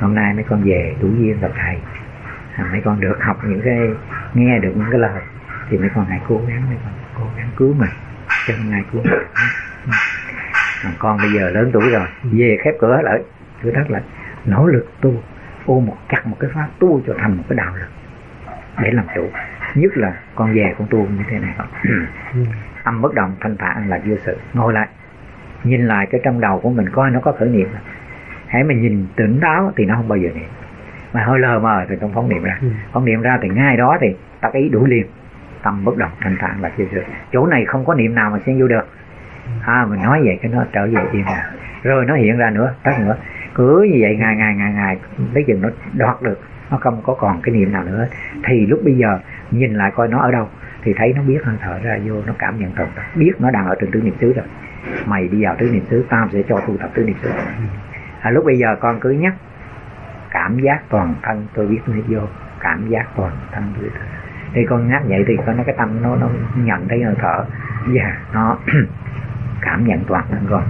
hôm nay mấy con về đủ duyên gặp thầy. À, mấy con được học những cái nghe được những cái lời thì mấy con hãy cố gắng mấy con cố gắng cứu mình cho hôm nay cứu mình. Còn con bây giờ lớn tuổi rồi về khép cửa lại. Cửa thất lại nỗ lực tu ôm một chặt một cái pháp tu cho thành một cái đạo lực để làm chủ. Nhất là con về con tu như thế này. Ừ. Âm bất động thanh thản là vô sự. Ngồi lại nhìn lại cái trong đầu của mình coi nó có khởi niệm hãy mình nhìn tỉnh táo thì nó không bao giờ niệm. Mà hơi lờ mờ thì không phóng niệm ra. Ừ. phóng niệm ra thì ngay đó thì tác ý đủ liền. Tâm bất động thanh thản là vô sự. Chỗ này không có niệm nào mà xen vô được. À mình nói vậy cái nó trở về yên rồi rồi nó hiện ra nữa tắt nữa. Cứ như vậy ngày ngày ngày ngày tới chừng nó đoạt được nó không có còn cái niệm nào nữa. Thì lúc bây giờ nhìn lại coi nó ở đâu thì thấy nó biết hơi thở ra vô nó cảm nhận thật biết nó đang ở trên tứ niệm xứ rồi. Mày đi vào tứ niệm xứ tao sẽ cho tu tập tứ niệm xứ à, lúc bây giờ con cứ nhắc cảm giác toàn thân tôi biết tôi vô cảm giác toàn thân tôi biết thì con nhắc vậy thì con nó cái tâm nó nó nhận thấy hơi thở. Và dạ, yeah, nó cảm nhận toàn thân con.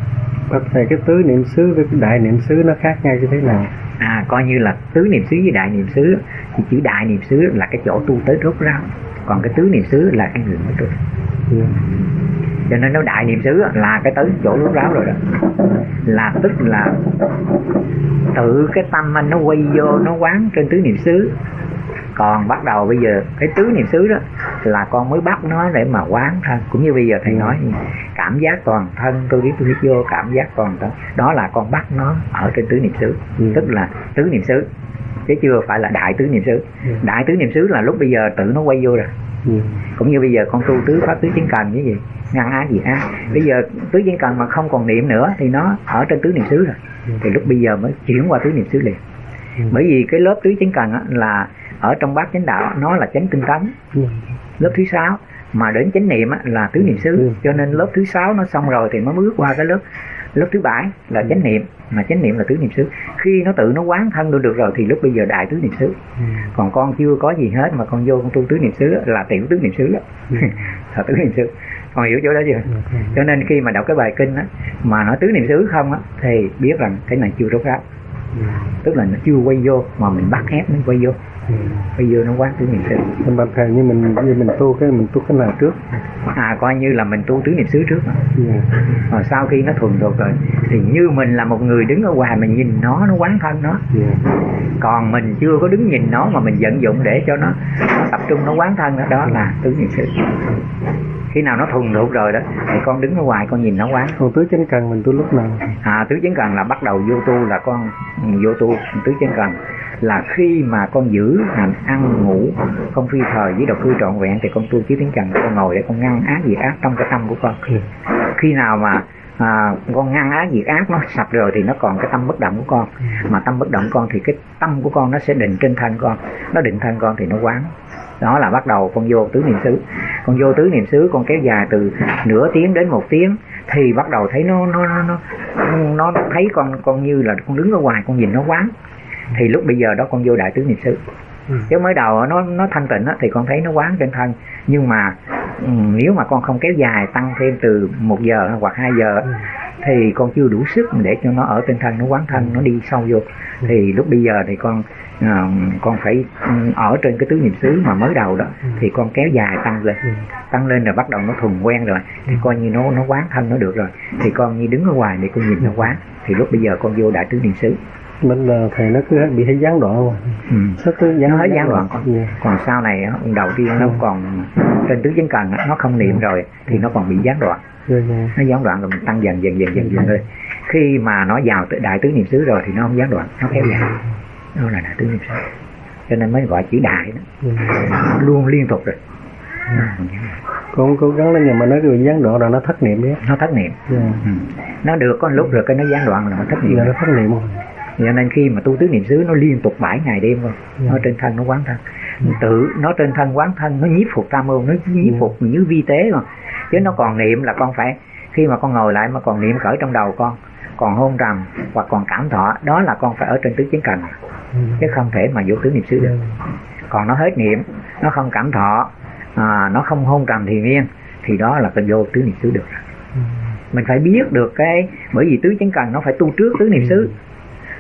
Bác thầy cái tứ niệm xứ với đại niệm xứ nó khác nhau như thế nào? À coi như là tứ niệm xứ với đại niệm xứ thì chữ đại niệm xứ là cái chỗ tu tới rốt ráo. Còn cái tứ niệm xứ là cái người mới tu. Yeah. Cho nên nó đại niệm xứ là cái tới chỗ rốt ráo rồi đó. Là tức là tự cái tâm anh nó quay vô nó quán trên tứ niệm xứ. Còn bắt đầu bây giờ cái tứ niệm xứ đó là con mới bắt nó để mà quán thân. Cũng như bây giờ thầy nói cảm giác toàn thân tôi biết tôi biết vô cảm giác toàn thân. Đó là con bắt nó ở trên tứ niệm xứ. Ừ. tức là tứ niệm xứ. Chứ chưa phải là đại tứ niệm xứ. Ừ. đại tứ niệm xứ là lúc bây giờ tự nó quay vô rồi cũng như bây giờ con tu tứ pháp tứ chiến cần như gì ngăn ác gì ác. Bây giờ tứ chiến cần mà không còn niệm nữa thì nó ở trên tứ niệm xứ rồi. Ừ. thì lúc bây giờ mới chuyển qua tứ niệm xứ liền. Ừ. bởi vì cái lớp tứ chiến cần là ở trong bát chánh đạo nó là chánh tinh tấn. Ừ. lớp thứ sáu. Mà đến chánh niệm là tứ niệm xứ. Cho nên lớp thứ sáu nó xong rồi thì mới bước qua cái lớp lớp thứ bảy là chánh niệm mà chánh niệm là tứ niệm xứ. Khi nó tự nó quán thân được được rồi thì lúc bây giờ đại tứ niệm xứ. Ừ. còn con chưa có gì hết mà con vô con tu tứ niệm xứ là tiểu tứ niệm xứ đó là tứ niệm xứ. Con hiểu chỗ đó chưa? Cho nên khi mà đọc cái bài kinh á mà nói tứ niệm xứ không á thì biết rằng cái này chưa rốt ráo tức là nó chưa quay vô mà mình bắt ép nó quay vô. Bây giờ nó quán tứ niệm xứ. Mình bàn thầy như mình như mình tu cái mình tu cái nào trước. À coi như là mình tu tứ niệm xứ trước mà. Yeah. rồi sau khi nó thuần thuộc rồi thì như mình là một người đứng ở ngoài mình nhìn nó nó quán thân nó. Yeah. còn mình chưa có đứng nhìn nó mà mình vận dụng để cho nó, nó tập trung nó quán thân đó, đó là tứ niệm xứ khi nào nó thuần thuộc rồi đó thì con đứng ở ngoài con nhìn nó quán còn tứ chánh cần mình tu lúc nào? À tứ chánh cần là bắt đầu vô tu là con vô tu. Tứ chánh cần là khi mà con giữ hành ăn ngủ không phi thời với độc cư trọn vẹn thì con tu chí tiếng trần con ngồi để con ngăn ác diệt ác trong cái tâm của con. Khi nào mà à, con ngăn ác diệt ác nó sạch rồi thì nó còn cái tâm bất động của con. Mà tâm bất động con thì cái tâm của con nó sẽ định trên thân con. Nó định thân con thì nó quán đó là bắt đầu con vô tứ niệm xứ. Con vô tứ niệm xứ con kéo dài từ nửa tiếng đến một tiếng thì bắt đầu thấy nó nó nó nó, nó thấy con con như là con đứng ở ngoài con nhìn nó quán. Thì lúc bây giờ đó con vô đại tứ niệm xứ ừ. chứ mới đầu nó nó thanh tịnh á, thì con thấy nó quán trên thân nhưng mà um, nếu mà con không kéo dài tăng thêm từ một giờ hoặc hai giờ ừ. thì con chưa đủ sức để cho nó ở trên thân nó quán thân nó đi sâu vô ừ. thì lúc bây giờ thì con uh, con phải ở trên cái tứ niệm xứ mà mới đầu đó ừ. thì con kéo dài tăng lên ừ. tăng lên rồi bắt đầu nó thuần quen rồi thì coi như nó nó quán thân nó được rồi thì con như đứng ở ngoài để con nhìn nó quán thì lúc bây giờ con vô đại tứ niệm xứ mình là thầy nó cứ bị thấy gián đoạn rồi ừ. Cứ gián, nó hết gián đoạn còn, yeah. còn sau này đầu tiên nó ừ. còn trên tứ chánh cần nó không niệm ừ. rồi thì nó còn bị gián đoạn yeah, yeah. nó gián đoạn rồi mình tăng dần dần dần dần dần thôi khi mà nó vào đại tứ niệm xứ rồi thì nó không gián đoạn nó kéo dài đó là đại tứ niệm xứ cho nên mới gọi chữ đại đó yeah. luôn liên tục rồi con cố gắng lên nhưng mà nó bị gián đoạn rồi nó thất niệm đấy nó thất niệm yeah. ừ. nó được có lúc rồi cái nó gián đoạn rồi nó thất niệm yeah, nó thất niệm rồi cho nên khi mà tu tứ niệm xứ nó liên tục bảy ngày đêm rồi yeah. Dạ. nó trên thân nó quán thân yeah. Dạ. tự nó trên thân quán thân nó nhiếp phục tam môn nó nhiếp. Dạ. phục như vi tế mà chứ nó còn niệm là con phải khi mà con ngồi lại mà còn niệm cởi trong đầu con còn hôn trầm hoặc còn cảm thọ đó là con phải ở trên tứ chiến cần chứ không thể mà vô tứ niệm xứ được còn nó hết niệm nó không cảm thọ à, nó không hôn trầm thì miên thì đó là cái vô tứ niệm xứ được mình phải biết được cái bởi vì tứ chánh cần nó phải tu trước tứ niệm xứ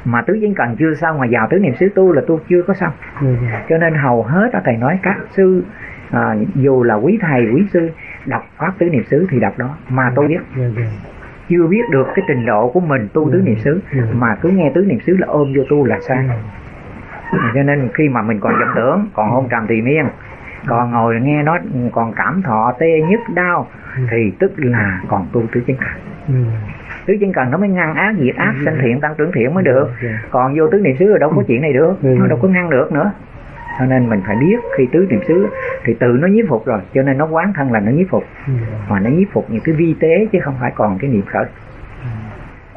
mà tứ chính cần chưa xong mà vào tứ niệm xứ tu là tu chưa có xong. Dạ. cho nên hầu hết á thầy nói các sư à, dù là quý thầy quý sư đọc pháp tứ niệm xứ thì đọc đó. Mà tôi biết dạ, dạ. chưa biết được cái trình độ của mình tu tứ niệm xứ. Ừ. mà cứ nghe tứ niệm xứ là ôm vô tu là sai cho nên khi mà mình còn vọng tưởng còn hôn trầm thì miên còn ngồi nghe nó còn cảm thọ tê nhức đau thì tức là còn tu tứ chính Ừ. tứ chính cần nó mới ngăn ác diệt ác sanh thiện tăng trưởng thiện mới được Dạ. còn vô tứ niệm xứ rồi đâu có chuyện này được Ừ. nó đâu có ngăn được nữa cho nên mình phải biết khi tứ niệm xứ thì tự nó nhiếp phục rồi cho nên nó quán thân là nó nhiếp phục Ừ. mà nó nhiếp phục những cái vi tế chứ không phải còn cái niệm khởi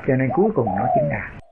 cho nên cuối cùng nó chính đạt